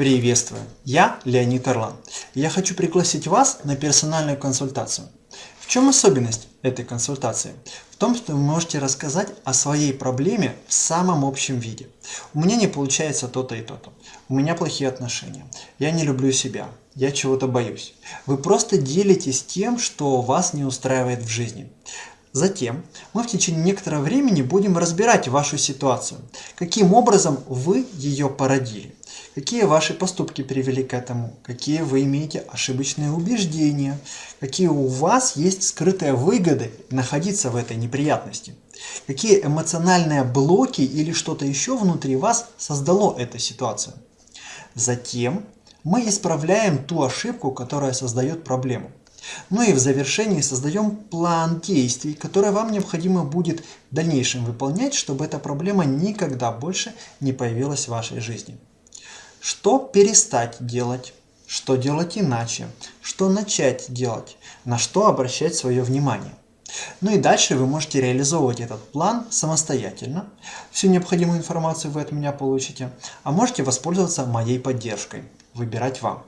Приветствую, я Леонид Орлан. Я хочу пригласить вас на персональную консультацию. В чем особенность этой консультации? В том, что вы можете рассказать о своей проблеме в самом общем виде. У меня не получается то-то и то-то. У меня плохие отношения. Я не люблю себя. Я чего-то боюсь. Вы просто делитесь тем, что вас не устраивает в жизни. Затем мы в течение некоторого времени будем разбирать вашу ситуацию, каким образом вы ее породили, какие ваши поступки привели к этому, какие вы имеете ошибочные убеждения, какие у вас есть скрытые выгоды находиться в этой неприятности, какие эмоциональные блоки или что-то еще внутри вас создало эту ситуацию. Затем мы исправляем ту ошибку, которая создает проблему. Ну и в завершении создаем план действий, который вам необходимо будет в дальнейшем выполнять, чтобы эта проблема никогда больше не появилась в вашей жизни. Что перестать делать? Что делать иначе? Что начать делать? На что обращать свое внимание? Ну и дальше вы можете реализовывать этот план самостоятельно. Всю необходимую информацию вы от меня получите. А можете воспользоваться моей поддержкой. Выбирать вам.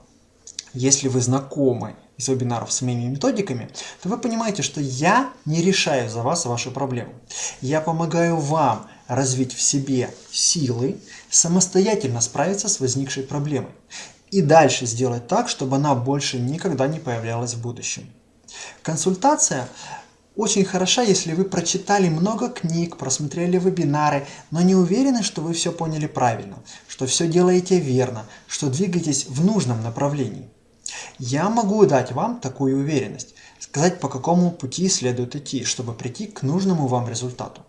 Если вы знакомы из вебинаров с моими методиками, то вы понимаете, что я не решаю за вас вашу проблему. Я помогаю вам развить в себе силы, самостоятельно справиться с возникшей проблемой и дальше сделать так, чтобы она больше никогда не появлялась в будущем. Консультация очень хороша, если вы прочитали много книг, просмотрели вебинары, но не уверены, что вы все поняли правильно, что все делаете верно, что двигаетесь в нужном направлении. Я могу дать вам такую уверенность, сказать по какому пути следует идти, чтобы прийти к нужному вам результату.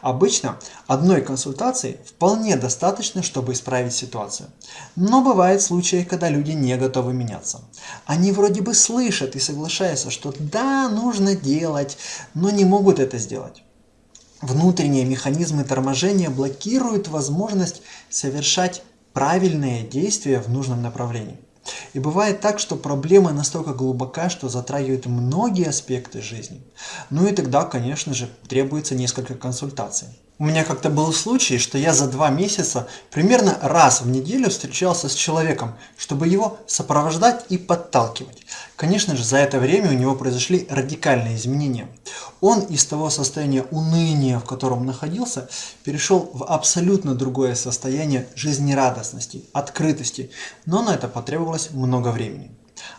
Обычно одной консультации вполне достаточно, чтобы исправить ситуацию. Но бывают случаи, когда люди не готовы меняться. Они вроде бы слышат и соглашаются, что да, нужно делать, но не могут это сделать. Внутренние механизмы торможения блокируют возможность совершать правильные действия в нужном направлении. И бывает так, что проблема настолько глубока, что затрагивает многие аспекты жизни. Ну и тогда, конечно же, требуется несколько консультаций. У меня как-то был случай, что я за два месяца примерно раз в неделю встречался с человеком, чтобы его сопровождать и подталкивать. Конечно же, за это время у него произошли радикальные изменения. Он из того состояния уныния, в котором находился, перешел в абсолютно другое состояние жизнерадостности, открытости, но на это потребовалось много времени.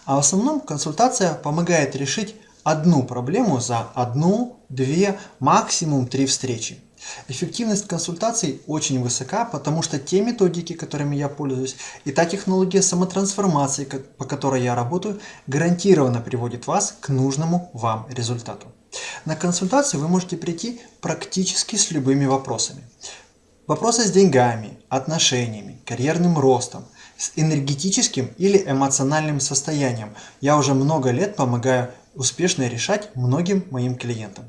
А в основном консультация помогает решить одну проблему за одну, две, максимум три встречи. Эффективность консультаций очень высока, потому что те методики, которыми я пользуюсь, и та технология самотрансформации, по которой я работаю, гарантированно приводит вас к нужному вам результату. На консультацию вы можете прийти практически с любыми вопросами. Вопросы с деньгами, отношениями, карьерным ростом, с энергетическим или эмоциональным состоянием. Я уже много лет помогаю успешно решать многим моим клиентам.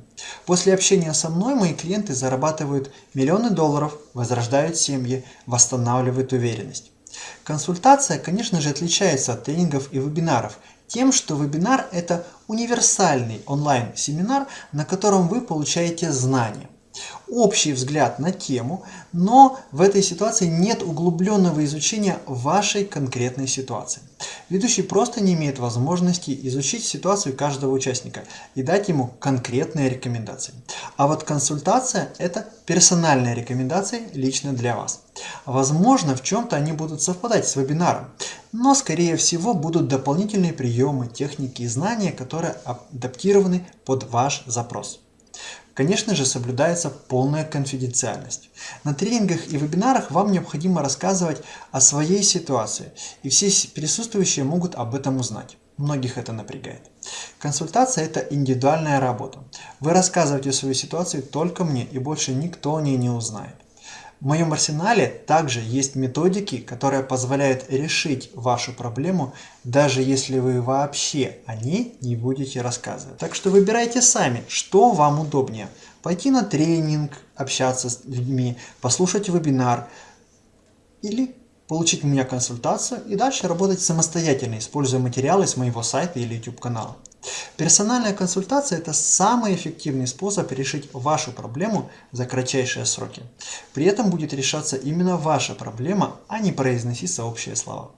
После общения со мной мои клиенты зарабатывают миллионы долларов, возрождают семьи, восстанавливают уверенность. Консультация, конечно же, отличается от тренингов и вебинаров тем, что вебинар – это универсальный онлайн-семинар, на котором вы получаете знания общий взгляд на тему, но в этой ситуации нет углубленного изучения вашей конкретной ситуации. Ведущий просто не имеет возможности изучить ситуацию каждого участника и дать ему конкретные рекомендации. А вот консультация – это персональные рекомендации лично для вас. Возможно, в чем-то они будут совпадать с вебинаром, но скорее всего будут дополнительные приемы, техники и знания, которые адаптированы под ваш запрос. Конечно же, соблюдается полная конфиденциальность. На тренингах и вебинарах вам необходимо рассказывать о своей ситуации, и все присутствующие могут об этом узнать. Многих это напрягает. Консультация – это индивидуальная работа. Вы рассказываете свою ситуацию только мне, и больше никто о ней не узнает. В моем арсенале также есть методики, которые позволяют решить вашу проблему, даже если вы вообще о ней не будете рассказывать. Так что выбирайте сами, что вам удобнее. Пойти на тренинг, общаться с людьми, послушать вебинар или получить у меня консультацию и дальше работать самостоятельно, используя материалы с моего сайта или YouTube канала. Персональная консультация – это самый эффективный способ решить вашу проблему за кратчайшие сроки. При этом будет решаться именно ваша проблема, а не произноситься общие слова.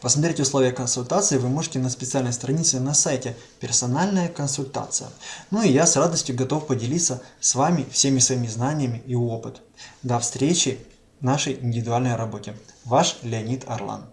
Посмотреть условия консультации вы можете на специальной странице на сайте «Персональная консультация». Ну и я с радостью готов поделиться с вами всеми своими знаниями и опытом. До встречи в нашей индивидуальной работе. Ваш Леонид Орлан.